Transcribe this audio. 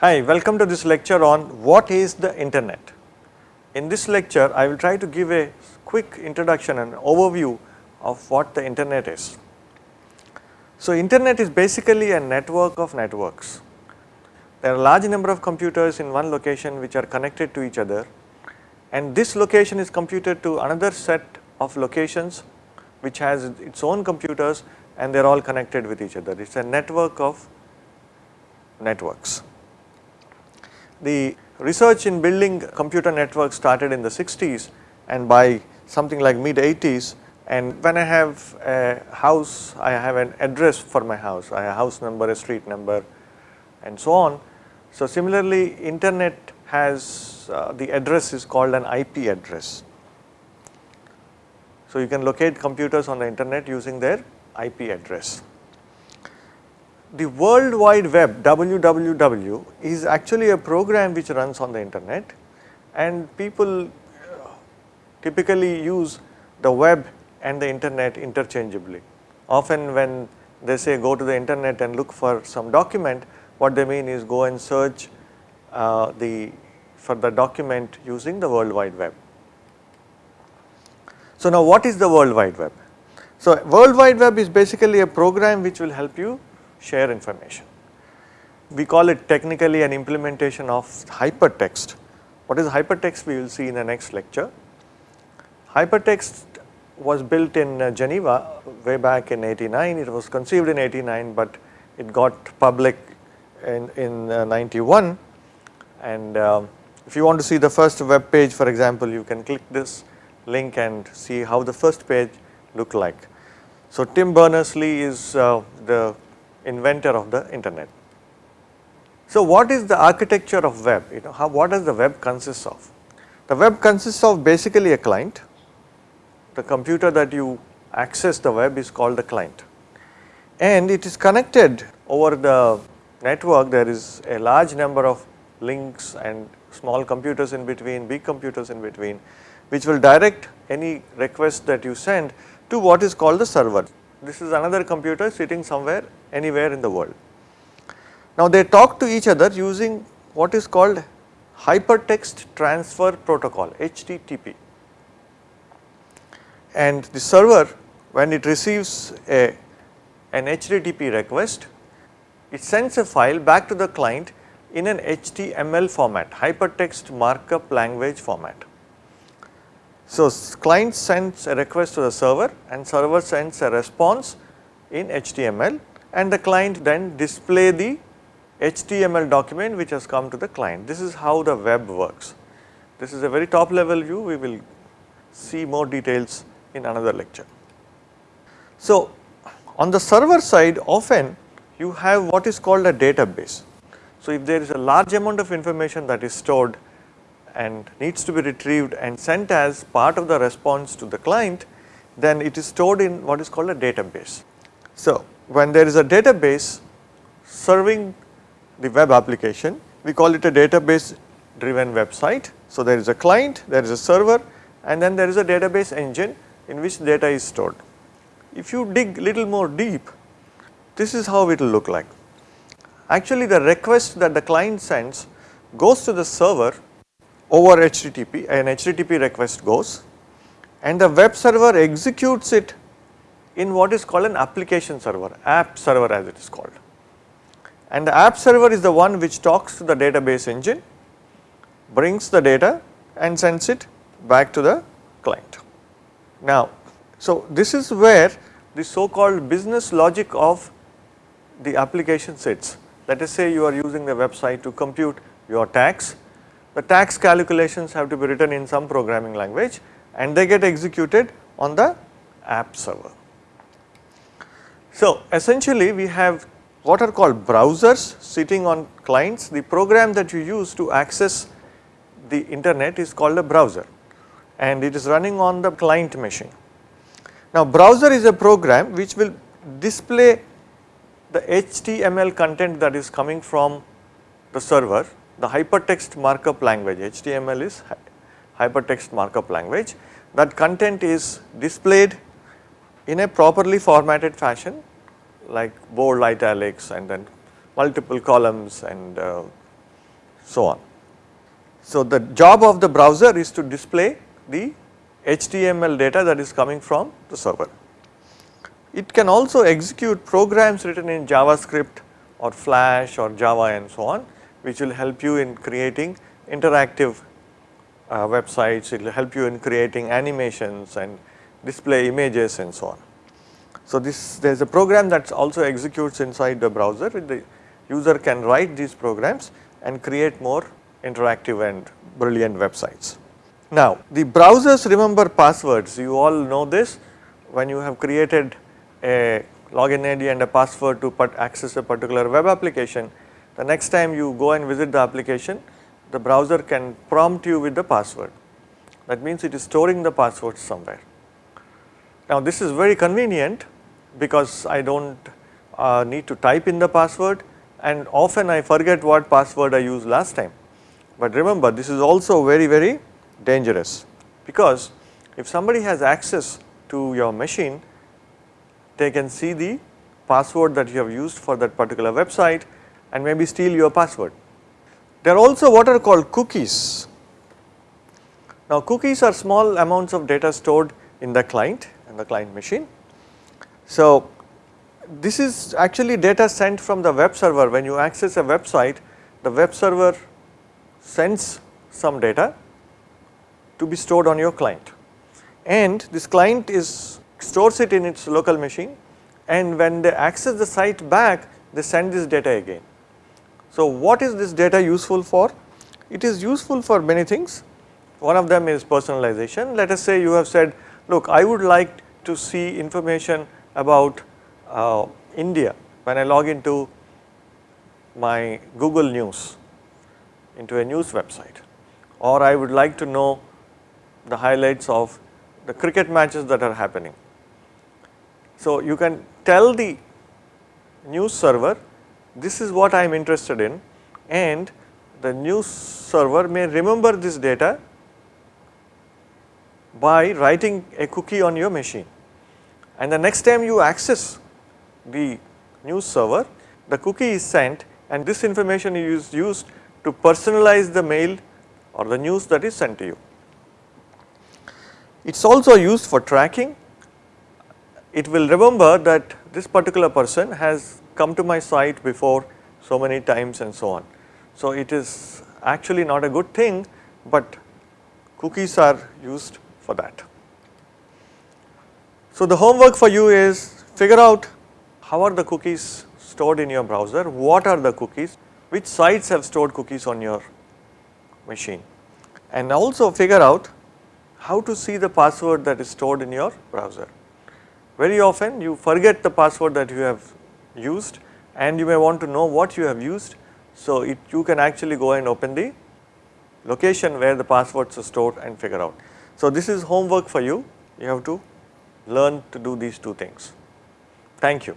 Hi, welcome to this lecture on what is the internet. In this lecture, I will try to give a quick introduction and overview of what the internet is. So, internet is basically a network of networks. There are a large number of computers in one location which are connected to each other and this location is computed to another set of locations which has its own computers and they are all connected with each other. It is a network of networks. The research in building computer networks started in the 60s and by something like mid 80s and when I have a house, I have an address for my house, I have a house number, a street number and so on. So similarly internet has uh, the address is called an IP address. So you can locate computers on the internet using their IP address the World Wide Web WWW is actually a program which runs on the internet and people uh, typically use the web and the internet interchangeably. Often when they say go to the internet and look for some document, what they mean is go and search uh, the for the document using the World Wide Web. So now what is the World Wide Web? So World Wide Web is basically a program which will help you share information. We call it technically an implementation of hypertext. What is hypertext we will see in the next lecture. Hypertext was built in uh, Geneva way back in 89, it was conceived in 89 but it got public in, in uh, 91 and um, if you want to see the first web page for example you can click this link and see how the first page look like. So Tim Berners-Lee is uh, the inventor of the internet. So what is the architecture of web, you know, how, what does the web consist of? The web consists of basically a client, the computer that you access the web is called the client and it is connected over the network there is a large number of links and small computers in between, big computers in between which will direct any request that you send to what is called the server. This is another computer sitting somewhere anywhere in the world. Now they talk to each other using what is called hypertext transfer protocol HTTP and the server when it receives a an HTTP request it sends a file back to the client in an HTML format hypertext markup language format. So client sends a request to the server and server sends a response in HTML and the client then display the HTML document which has come to the client. This is how the web works. This is a very top level view, we will see more details in another lecture. So on the server side often you have what is called a database. So if there is a large amount of information that is stored and needs to be retrieved and sent as part of the response to the client, then it is stored in what is called a database. So when there is a database serving the web application, we call it a database driven website. So there is a client, there is a server and then there is a database engine in which data is stored. If you dig little more deep, this is how it will look like. Actually the request that the client sends goes to the server over HTTP, an HTTP request goes and the web server executes it in what is called an application server, app server as it is called. And the app server is the one which talks to the database engine, brings the data and sends it back to the client. Now, so this is where the so called business logic of the application sits. Let us say you are using the website to compute your tax, the tax calculations have to be written in some programming language and they get executed on the app server. So essentially we have what are called browsers sitting on clients. The program that you use to access the internet is called a browser and it is running on the client machine. Now browser is a program which will display the HTML content that is coming from the server, the hypertext markup language, HTML is hypertext markup language, that content is displayed in a properly formatted fashion like bold italics and then multiple columns and uh, so on. So, the job of the browser is to display the HTML data that is coming from the server. It can also execute programs written in JavaScript or Flash or Java and so on which will help you in creating interactive uh, websites, it will help you in creating animations and display images and so on. So, this there is a program that also executes inside the browser the user can write these programs and create more interactive and brilliant websites. Now, the browsers remember passwords you all know this when you have created a login ID and a password to access a particular web application the next time you go and visit the application the browser can prompt you with the password that means it is storing the password somewhere. Now this is very convenient because I do not uh, need to type in the password and often I forget what password I used last time. But remember this is also very very dangerous because if somebody has access to your machine they can see the password that you have used for that particular website and maybe steal your password. There are also what are called cookies. Now cookies are small amounts of data stored in the client and the client machine. So this is actually data sent from the web server when you access a website the web server sends some data to be stored on your client and this client is stores it in its local machine and when they access the site back they send this data again. So what is this data useful for? It is useful for many things. One of them is personalization. Let us say you have said, look, I would like to see information about uh, India when I log into my Google News into a news website or I would like to know the highlights of the cricket matches that are happening. So you can tell the news server this is what I am interested in and the news server may remember this data by writing a cookie on your machine and the next time you access the news server the cookie is sent and this information is used to personalize the mail or the news that is sent to you. It is also used for tracking. It will remember that this particular person has come to my site before so many times and so on. So it is actually not a good thing, but cookies are used for that. So the homework for you is figure out how are the cookies stored in your browser, what are the cookies, which sites have stored cookies on your machine and also figure out how to see the password that is stored in your browser. Very often you forget the password that you have used and you may want to know what you have used. So, it, you can actually go and open the location where the passwords are stored and figure out. So, this is homework for you, you have to learn to do these two things. Thank you.